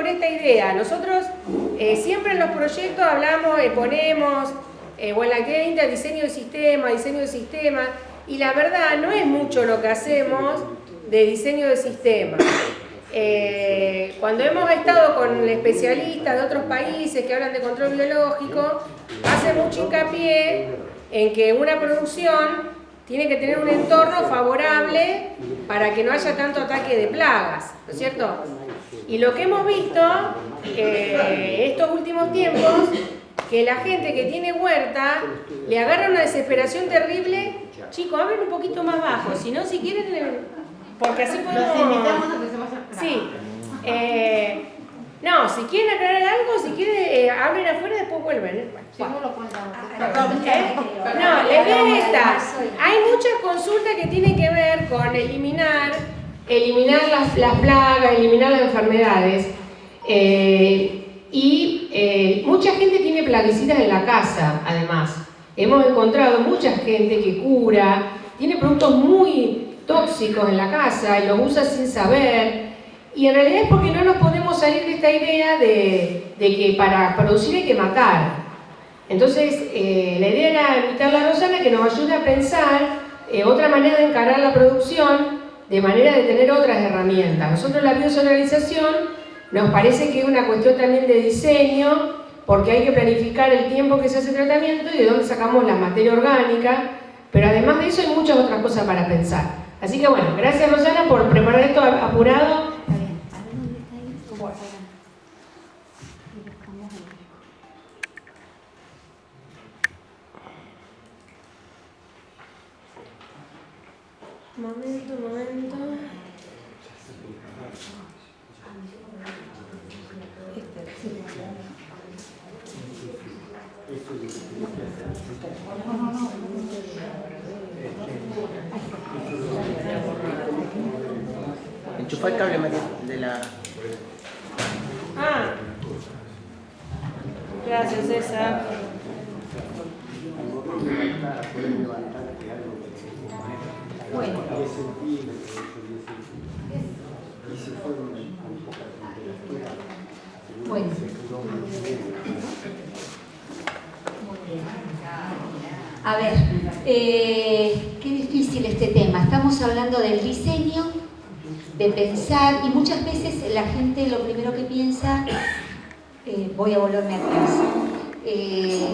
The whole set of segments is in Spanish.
por esta idea. Nosotros eh, siempre en los proyectos hablamos, eh, ponemos, eh, o en la que diseño de sistema, diseño de sistema, y la verdad no es mucho lo que hacemos de diseño de sistema. cuando hemos estado con especialistas de otros países que hablan de control biológico, hace mucho hincapié en que una producción tiene que tener un entorno favorable para que no haya tanto ataque de plagas, ¿no es cierto? Y lo que hemos visto eh, estos últimos tiempos, que la gente que tiene huerta le agarra una desesperación terrible. Chicos, hablen un poquito más bajo, si no, si quieren, porque así podemos... Sí. Eh, no, si quieren aclarar algo, si quieren, eh, hablen afuera y después vuelven. no, la idea es esta. Hay muchas consultas que tienen que ver con eliminar, eliminar las, plagas, eliminar las enfermedades. Eh, y eh, mucha gente tiene plaguicidas en la casa, además. Hemos encontrado mucha gente que cura, tiene productos muy tóxicos en la casa y los usa sin saber. Y en realidad es porque no nos podemos salir de esta idea de, que para producir hay que matar. Entonces, eh, la idea era invitarle a Rosana que nos ayude a pensar otra manera de encarar la producción, de manera de tener otras herramientas. Nosotros la biosonorización nos parece que es una cuestión también de diseño, porque hay que planificar el tiempo que se hace tratamiento y de dónde sacamos la materia orgánica, pero además de eso hay muchas otras cosas para pensar. Así que bueno, gracias Rosana por preparar esto apurado Momento, momento. Enchufa el cable de la... Ah. Gracias, César. A ver, eh, qué difícil este tema. Estamos hablando del diseño, de pensar, y muchas veces la gente lo primero que piensa, eh, voy a volverme atrás. Eh,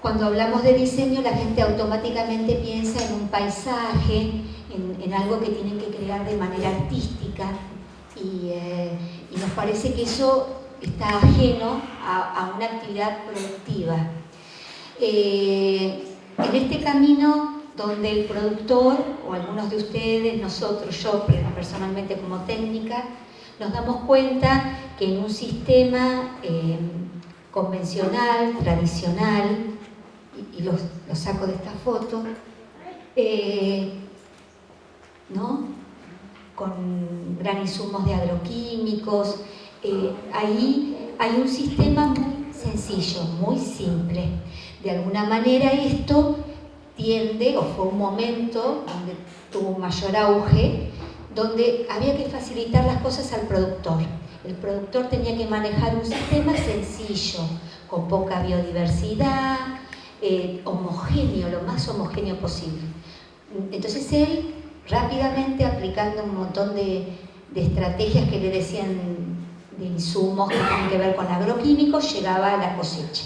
cuando hablamos de diseño, la gente automáticamente piensa en un paisaje, en, algo que tienen que crear de manera artística y, nos parece que eso está ajeno a, una actividad productiva. En este camino donde el productor, o algunos de ustedes, nosotros, yo personalmente como técnica, nos damos cuenta que en un sistema eh, convencional, tradicional, y, los, saco de esta foto, eh, ¿no? con gran insumos de agroquímicos. Eh, ahí hay un sistema muy sencillo, muy simple. De alguna manera esto tiende, o fue un momento donde tuvo mayor auge, donde había que facilitar las cosas al productor. El productor tenía que manejar un sistema sencillo, con poca biodiversidad, eh, homogéneo, lo más homogéneo posible. Entonces él, rápidamente aplicando un montón de, estrategias que le decían de insumos que tienen que ver con agroquímicos, llegaba a la cosecha.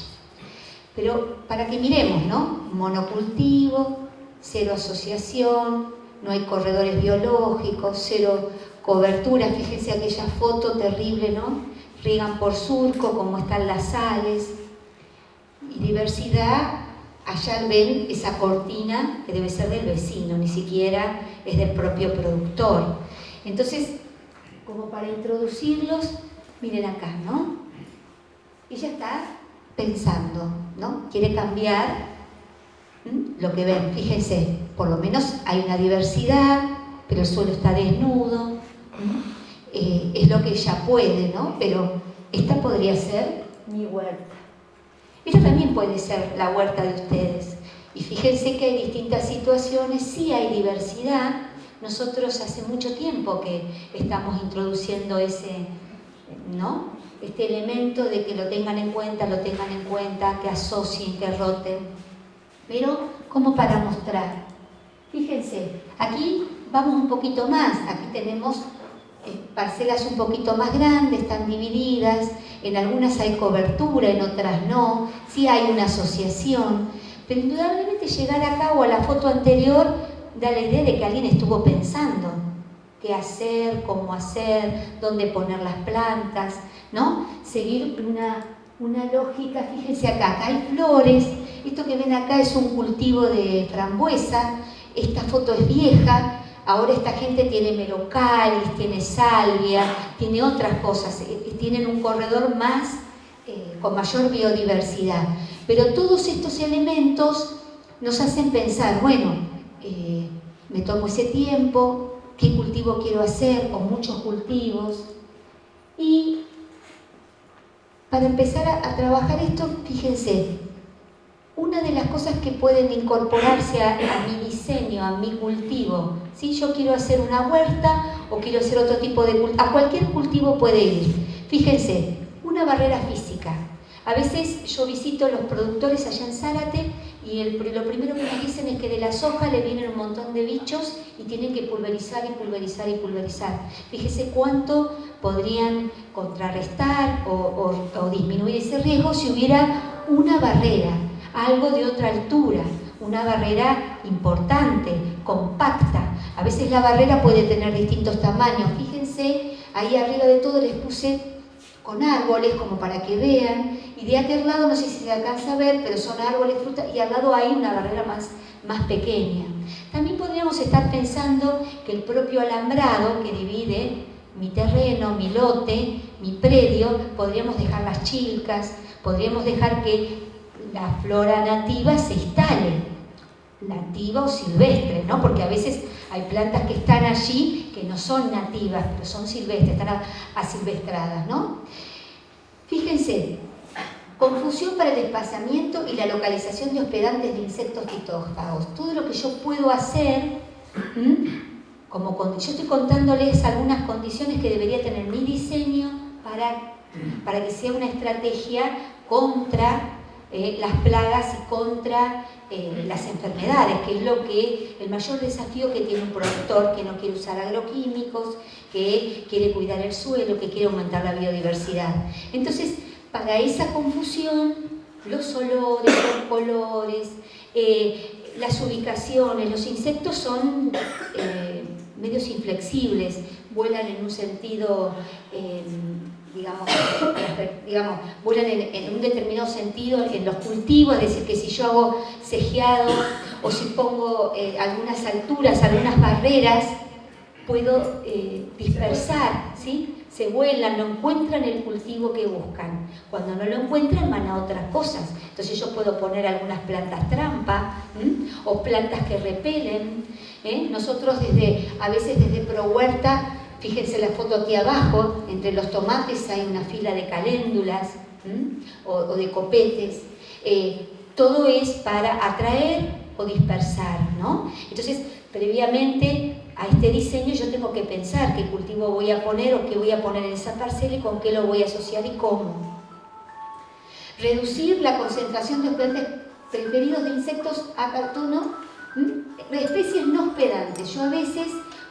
Pero para que miremos, ¿no? Monocultivo, cero asociación, no hay corredores biológicos, cero cobertura, fíjense aquella foto terrible, ¿no? Riegan por surco, como están las sales, y diversidad allá ven esa cortina que debe ser del vecino, ni siquiera es del propio productor. Entonces, como para introducirlos, miren acá, ¿no? Ella está pensando, ¿no? Quiere cambiar lo que ven. Fíjense, por lo menos hay una diversidad, pero el suelo está desnudo. Eh, es lo que ella puede, ¿no? Pero esta podría ser mi huerta. Esta también puede ser la huerta de ustedes. Y fíjense que hay distintas situaciones, sí hay diversidad. Nosotros hace mucho tiempo que estamos introduciendo ese, ¿no? Este elemento de que lo tengan en cuenta, lo tengan en cuenta, que asocien, que roten. Pero como para mostrar. Fíjense, aquí vamos un poquito más. Aquí tenemos eh, parcelas un poquito más grandes, están divididas. En algunas hay cobertura, en otras no. Sí hay una asociación. Pero indudablemente llegar acá o a la foto anterior da la idea de que alguien estuvo pensando hacer, cómo hacer, dónde poner las plantas, ¿no? Seguir una, una lógica, fíjense acá, acá hay flores, esto que ven acá es un cultivo de frambuesa, esta foto es vieja, ahora esta gente tiene melocalis, tiene salvia, tiene otras cosas, eh, eh, tienen un corredor más eh, con mayor biodiversidad. Pero todos estos elementos nos hacen pensar, bueno, me tomo ese tiempo, qué cultivo quiero hacer, con muchos cultivos. Y para empezar a, trabajar esto, fíjense, una de las cosas que pueden incorporarse a, mi diseño, a mi cultivo, si yo quiero hacer una huerta o quiero hacer otro tipo de cultivo, a cualquier cultivo puede ir. Fíjense, una barrera física. A veces yo visito los productores allá en Zárate y lo primero que me dicen es que de la soja le vienen un montón de bichos y tienen que pulverizar y pulverizar y pulverizar. Fíjese cuánto podrían contrarrestar o, o disminuir ese riesgo si hubiera una barrera, algo de otra altura, una barrera importante, compacta. A veces la barrera puede tener distintos tamaños. Fíjense, ahí arriba de todo les puse con árboles como para que vean y de aquel lado, no sé si se alcanza a ver, pero son árboles, frutas, y al lado hay una barrera más, más pequeña. También podríamos estar pensando que el propio alambrado que divide mi terreno, mi lote, mi predio, podríamos dejar las chilcas, podríamos dejar que la flora nativa se instale, nativa o silvestre, ¿no? Porque a veces hay plantas que están allí que no son nativas, pero son silvestres, están asilvestradas, ¿no? Fíjense, Confusión para el desplazamiento y la localización de hospedantes de insectos fitófagos. Todo lo que yo puedo hacer, como yo estoy contándoles algunas condiciones que debería tener mi diseño para, para que sea una estrategia contra eh, las plagas y contra eh, las enfermedades, que es lo que el mayor desafío que tiene un productor que no quiere usar agroquímicos, que quiere cuidar el suelo, que quiere aumentar la biodiversidad. Entonces, para esa confusión, los olores, los colores, eh, las ubicaciones, los insectos son medios inflexibles, vuelan en un sentido, digamos, digamos, vuelan en, un determinado sentido en los cultivos, es decir, que si yo hago cejeado o si pongo eh, algunas alturas, algunas barreras, puedo dispersar, ¿sí? se vuelan, no encuentran el cultivo que buscan. Cuando no lo encuentran van a otras cosas. Entonces yo puedo poner algunas plantas trampa o plantas que repelen. ¿eh? Nosotros desde, a veces desde Pro Huerta, fíjense la foto aquí abajo, entre los tomates hay una fila de caléndulas o, de copetes. Eh, todo es para atraer o dispersar, ¿no? Entonces, previamente a este diseño yo tengo que pensar qué cultivo voy a poner o qué voy a poner en esa parcela y con qué lo voy a asociar y cómo. Reducir la concentración de hospedantes preferidos de insectos a cartono, especies no hospedantes. Yo a veces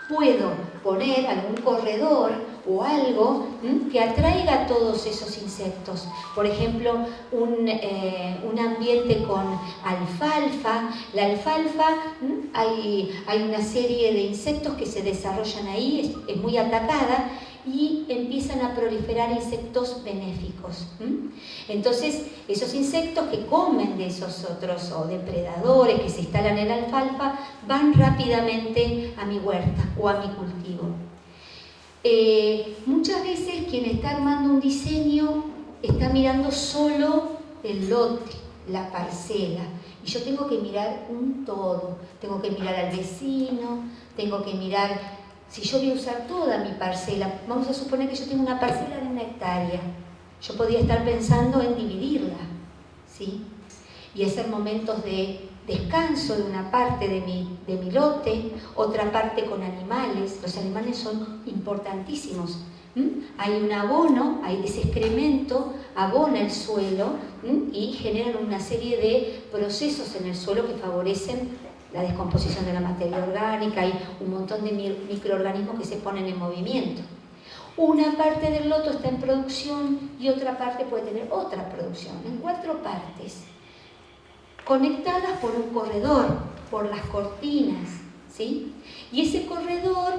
puedo poner algún corredor o algo que atraiga a todos esos insectos. Por ejemplo, un, eh, ambiente con alfalfa. La alfalfa, hay, hay, una serie de insectos que se desarrollan ahí, es, muy atacada y empiezan a proliferar insectos benéficos. Entonces, esos insectos que comen de esos otros o depredadores que se instalan en la alfalfa van rápidamente a mi huerta o a mi cultivo. Eh, muchas veces quien está armando un diseño está mirando solo el lote, la parcela. Y yo tengo que mirar un todo. Tengo que mirar al vecino, tengo que mirar, si yo voy a usar toda mi parcela, vamos a suponer que yo tengo una parcela de una hectárea. Yo podría estar pensando en dividirla, ¿sí? Y hacer momentos de descanso de una parte de mi, de mi lote, otra parte con animales. Los animales son importantísimos Hay un abono, hay ese excremento, abona el suelo y generan una serie de procesos en el suelo que favorecen la descomposición de la materia orgánica, hay un montón de microorganismos que se ponen en movimiento. Una parte del loto está en producción y otra parte puede tener otra producción, en cuatro partes, conectadas por un corredor, por las cortinas, ¿sí? Y ese corredor,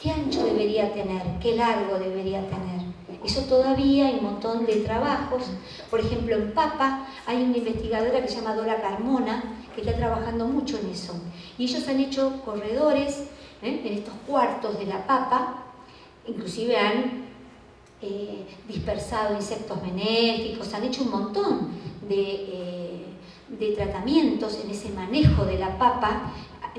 ¿qué ancho debería tener? ¿Qué largo debería tener? Eso todavía hay un montón de trabajos. Por ejemplo, en Papa hay una investigadora que se llama Dora Carmona, que está trabajando mucho en eso. Y ellos han hecho corredores ¿eh? en estos cuartos de la papa, inclusive han eh, dispersado insectos benéficos, han hecho un montón eh, de, tratamientos en ese manejo de la papa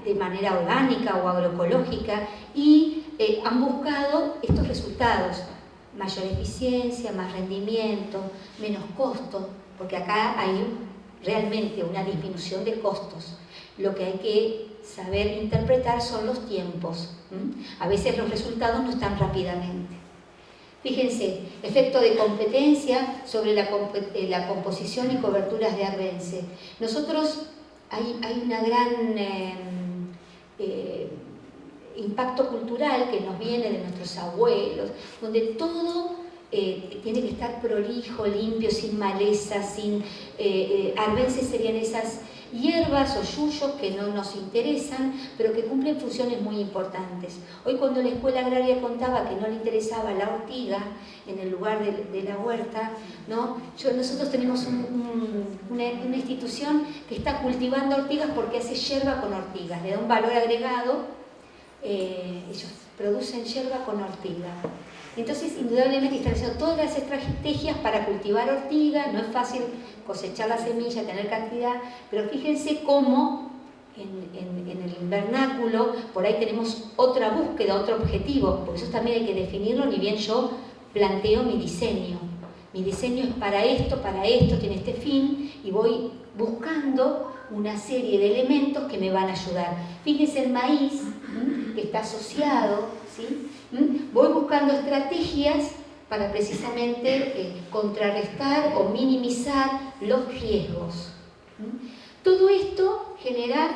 de manera orgánica o agroecológica y han buscado estos resultados, mayor eficiencia, más rendimiento, menos costo, porque acá hay realmente una disminución de costos. Lo que hay que saber interpretar son los tiempos. A veces los resultados no están rápidamente. Fíjense, efecto de competencia sobre la, eh, composición y coberturas de Arbense. Nosotros hay, hay una gran em, eh, impacto cultural que nos viene de nuestros abuelos, donde todo eh, tiene que estar prolijo, limpio, sin maleza, sin... Arbense serían esas hierbas o yuyos que no nos interesan, pero que cumplen funciones muy importantes. Hoy cuando la escuela agraria contaba que no le interesaba la ortiga en el lugar de, la huerta, ¿no? Nosotros tenemos una, institución que está cultivando ortigas porque hace hierba con ortigas, le da un valor agregado, eh, ellos producen hierba con ortiga. Entonces, indudablemente haciendo todas las estrategias para cultivar ortiga, no es fácil cosechar la semilla, tener cantidad, pero fíjense cómo en, el invernáculo por ahí tenemos otra búsqueda, otro objetivo, por eso también hay que definirlo, ni bien yo planteo mi diseño. Mi diseño es para esto, para esto, tiene este fin, y voy buscando una serie de elementos que me van a ayudar. Fíjense el maíz, que está asociado, ¿sí? Voy buscando estrategias para precisamente eh, contrarrestar o minimizar los riesgos. Todo esto genera,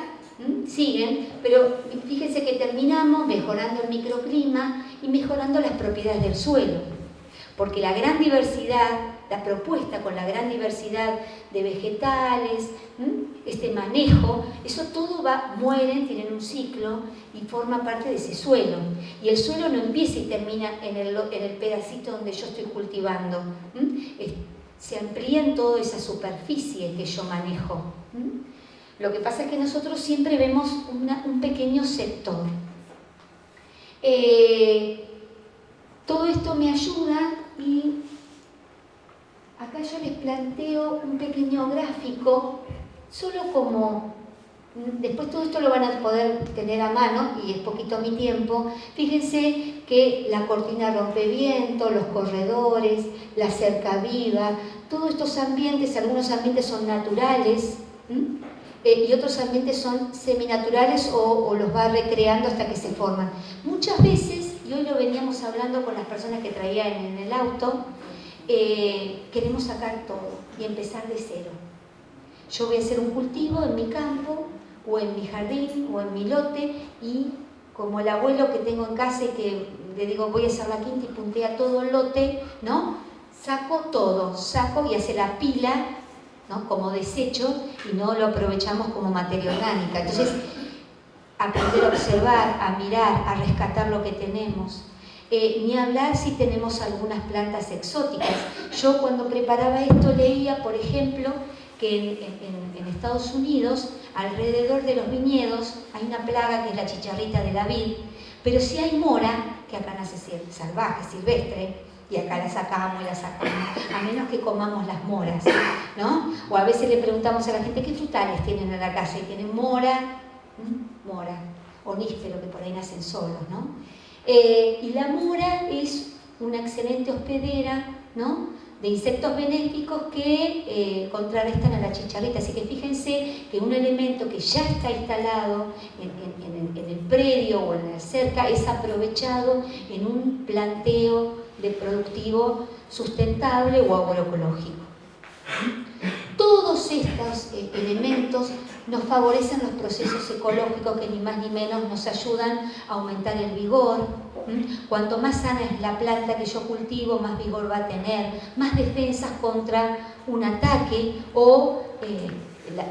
siguen, pero fíjense que terminamos mejorando el microclima y mejorando las propiedades del suelo, porque la gran diversidad la propuesta con la gran diversidad de vegetales, este manejo, eso todo va, mueren, tienen un ciclo y forma parte de ese suelo. Y el suelo no empieza y termina en el, en el pedacito donde yo estoy cultivando. Se amplía en toda esa superficie que yo manejo. Lo que pasa es que nosotros siempre vemos un pequeño sector. Eh, todo esto me ayuda y acá yo les planteo un pequeño gráfico, solo como, después todo esto lo van a poder tener a mano, y es poquito mi tiempo, fíjense que la cortina rompeviento, los corredores, la cerca viva, todos estos ambientes, algunos ambientes son naturales, eh, y otros ambientes son seminaturales o, o los va recreando hasta que se forman. Muchas veces, y hoy lo veníamos hablando con las personas que traían en el auto, eh, queremos sacar todo y empezar de cero. Yo voy a hacer un cultivo en mi campo, o en mi jardín, o en mi lote, y como el abuelo que tengo en casa y que le digo voy a hacer la quinta y puntea todo el lote, ¿no? Saco todo, saco y hace la pila, ¿no? Como desecho y no lo aprovechamos como materia orgánica. Entonces, aprender a observar, a mirar, a rescatar lo que tenemos. Eh, ni hablar si tenemos algunas plantas exóticas. Yo cuando preparaba esto leía, por ejemplo, que en, Estados Unidos, alrededor de los viñedos, hay una plaga que es la chicharrita de la vid, pero si hay mora, que acá nace salvaje, silvestre, y acá la sacamos y la sacamos, a menos que comamos las moras, ¿no? O a veces le preguntamos a la gente qué frutales tienen en la casa y tienen mora, mora, o que por ahí nacen solos, ¿no? Eh, y la mora es una excelente hospedera, ¿no? de insectos benéficos que eh, contrarrestan a la chicharrita. Así que fíjense que un elemento que ya está instalado en, el, predio o en la cerca es aprovechado en un planteo de productivo sustentable o agroecológico. Todos estos eh, elementos nos favorecen los procesos ecológicos que ni más ni menos nos ayudan a aumentar el vigor. Cuanto más sana es la planta que yo cultivo, más vigor va a tener, más defensas contra un ataque o eh,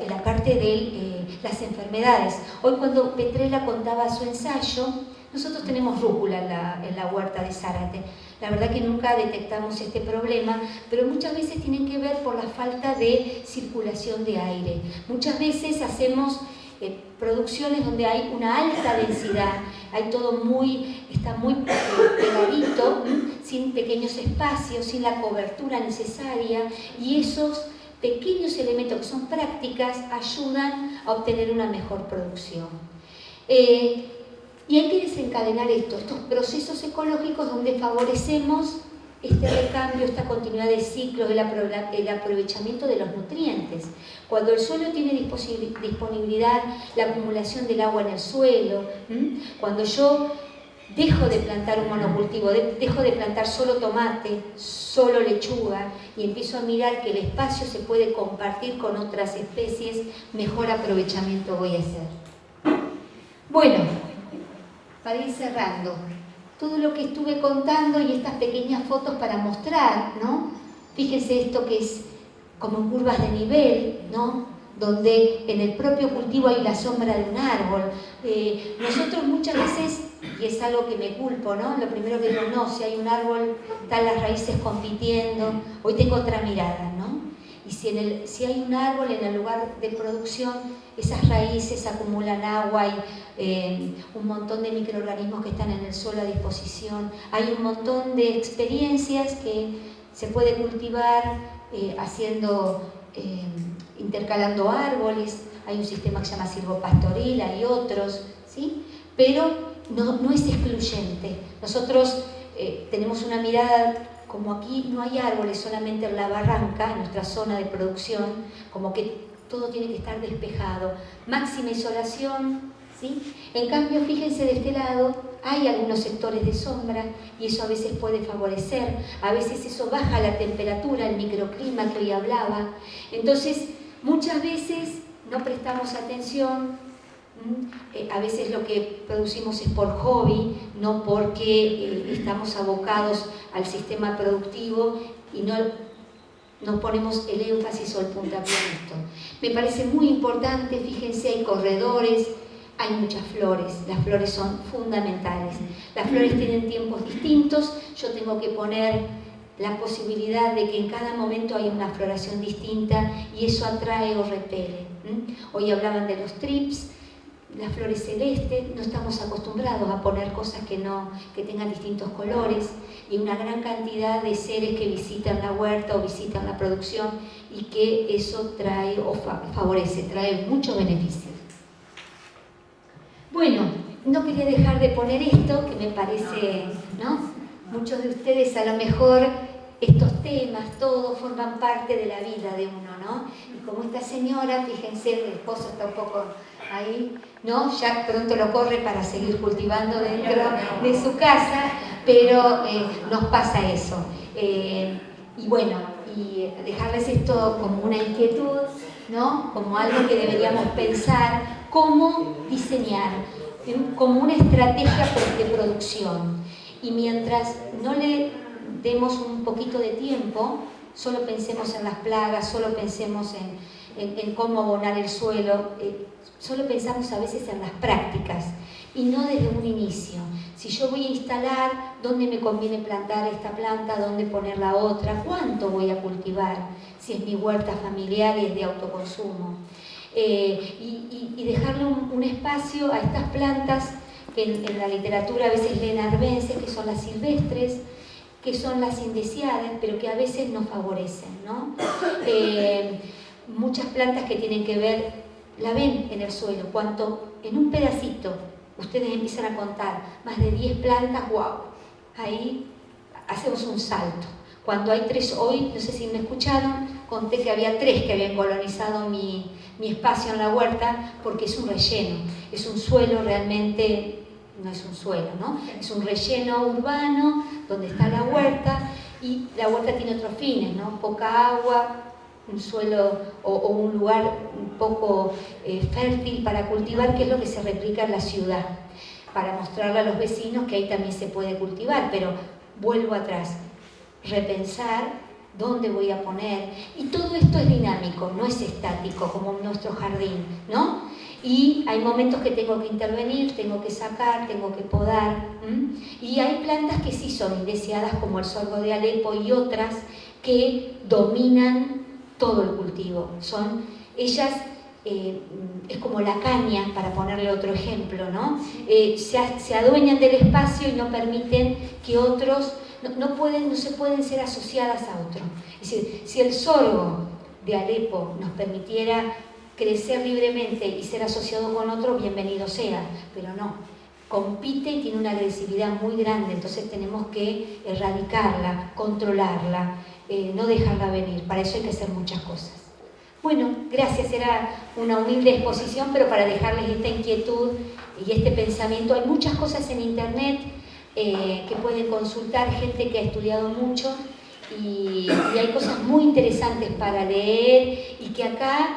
la, parte de eh, las enfermedades. Hoy cuando Petrella contaba su ensayo, nosotros tenemos rúcula en la, huerta de Zárate. La verdad que nunca detectamos este problema, pero muchas veces tienen que ver por la falta de circulación de aire. Muchas veces hacemos eh, producciones donde hay una alta densidad, hay todo muy, está muy pegadito, sin pequeños espacios, sin la cobertura necesaria y esos pequeños elementos que son prácticas ayudan a obtener una mejor producción. Eh, y hay que desencadenar esto, estos procesos ecológicos donde favorecemos este recambio, esta continuidad de ciclo, el, aprovechamiento de los nutrientes. Cuando el suelo tiene disponibilidad, la acumulación del agua en el suelo, cuando yo dejo de plantar un monocultivo, dejo de plantar solo tomate, solo lechuga y empiezo a mirar que el espacio se puede compartir con otras especies, mejor aprovechamiento voy a hacer. Bueno, para ir cerrando, todo lo que estuve contando y estas pequeñas fotos para mostrar, ¿no? Fíjense esto que es como curvas de nivel, ¿no? Donde en el propio cultivo hay la sombra de un árbol. Eh, nosotros muchas veces, y es algo que me culpo, ¿no? Lo primero que digo, no, si hay un árbol, están las raíces compitiendo, hoy tengo otra mirada, ¿no? Y si, en el, si hay un árbol en el lugar de producción, esas raíces acumulan agua, hay eh, un montón de microorganismos que están en el suelo a disposición, hay un montón de experiencias que se puede cultivar eh, haciendo, eh, intercalando árboles, hay un sistema que se llama silvopastoril, hay otros, ¿sí? pero no, no es excluyente. Nosotros tenemos una mirada como aquí no hay árboles solamente en la barranca, en nuestra zona de producción, como que todo tiene que estar despejado, máxima isolación, ¿sí? En cambio, fíjense de este lado, hay algunos sectores de sombra y eso a veces puede favorecer, a veces eso baja la temperatura, el microclima que hoy hablaba. Entonces, muchas veces no prestamos atención eh, a veces lo que producimos es por hobby, no porque eh, estamos abocados al sistema productivo y no nos ponemos el énfasis o el puntapié en esto. Me parece muy importante, fíjense, hay corredores, hay muchas flores, las flores son fundamentales. Las flores tienen tiempos distintos, yo tengo que poner la posibilidad de que en cada momento hay una floración distinta y eso atrae o repele. Hoy hablaban de los trips, las flores celestes, no estamos acostumbrados a poner cosas que, no, que tengan distintos colores y una gran cantidad de seres que visitan la huerta o visitan la producción y que eso trae o favorece, trae muchos beneficios. Bueno, no quería dejar de poner esto que me parece, ¿no? Muchos de ustedes a lo mejor estos temas, todos forman parte de la vida de uno, ¿no? Como esta señora, fíjense, el esposo está un poco ahí, ¿no? Ya pronto lo corre para seguir cultivando dentro de su casa, pero eh, nos pasa eso. Eh, y bueno, y dejarles esto como una inquietud, ¿no? Como algo que deberíamos pensar, cómo diseñar, como una estrategia de producción. Y mientras no le demos un poquito de tiempo, solo pensemos en las plagas, solo pensemos en, cómo abonar el suelo, eh, solo pensamos a veces en las prácticas y no desde un inicio. Si yo voy a instalar, ¿dónde me conviene plantar esta planta? ¿Dónde poner la otra? ¿Cuánto voy a cultivar? Si es mi huerta familiar y es de autoconsumo. Eh, y, dejarle un, espacio a estas plantas que en, la literatura a veces leen arbences, que son las silvestres, que son las indeseadas, pero que a veces nos favorecen. ¿no? Eh, muchas plantas que tienen que ver la ven en el suelo, cuanto en un pedacito ustedes empiezan a contar más de 10 plantas, wow, ahí hacemos un salto. Cuando hay tres, hoy, no sé si me escucharon, conté que había tres que habían colonizado mi, mi espacio en la huerta porque es un relleno, es un suelo realmente, no es un suelo, ¿no? Es un relleno urbano donde está la huerta y la huerta tiene otros fines, ¿no? Poca agua, un suelo o, un lugar un poco eh, fértil para cultivar, que es lo que se replica en la ciudad, para mostrarle a los vecinos que ahí también se puede cultivar, pero vuelvo atrás, repensar dónde voy a poner, y todo esto es dinámico, no es estático como nuestro jardín, ¿no? Y hay momentos que tengo que intervenir, tengo que sacar, tengo que podar, y hay plantas que sí son indeseadas como el sorgo de Alepo y otras que dominan todo el cultivo, son ellas eh, es como la caña, para ponerle otro ejemplo, ¿no? Eh, se, se, adueñan del espacio y no permiten que otros, no, no, pueden, no se pueden ser asociadas a otro. Es decir, si el sorgo de Alepo nos permitiera crecer libremente y ser asociado con otro, bienvenido sea, pero no. Compite y tiene una agresividad muy grande, entonces tenemos que erradicarla, controlarla, eh, no dejarla venir. Para eso hay que hacer muchas cosas. Bueno, gracias, era una humilde exposición, pero para dejarles esta inquietud y este pensamiento, hay muchas cosas en internet eh, que pueden consultar, gente que ha estudiado mucho y, y hay cosas muy interesantes para leer y que acá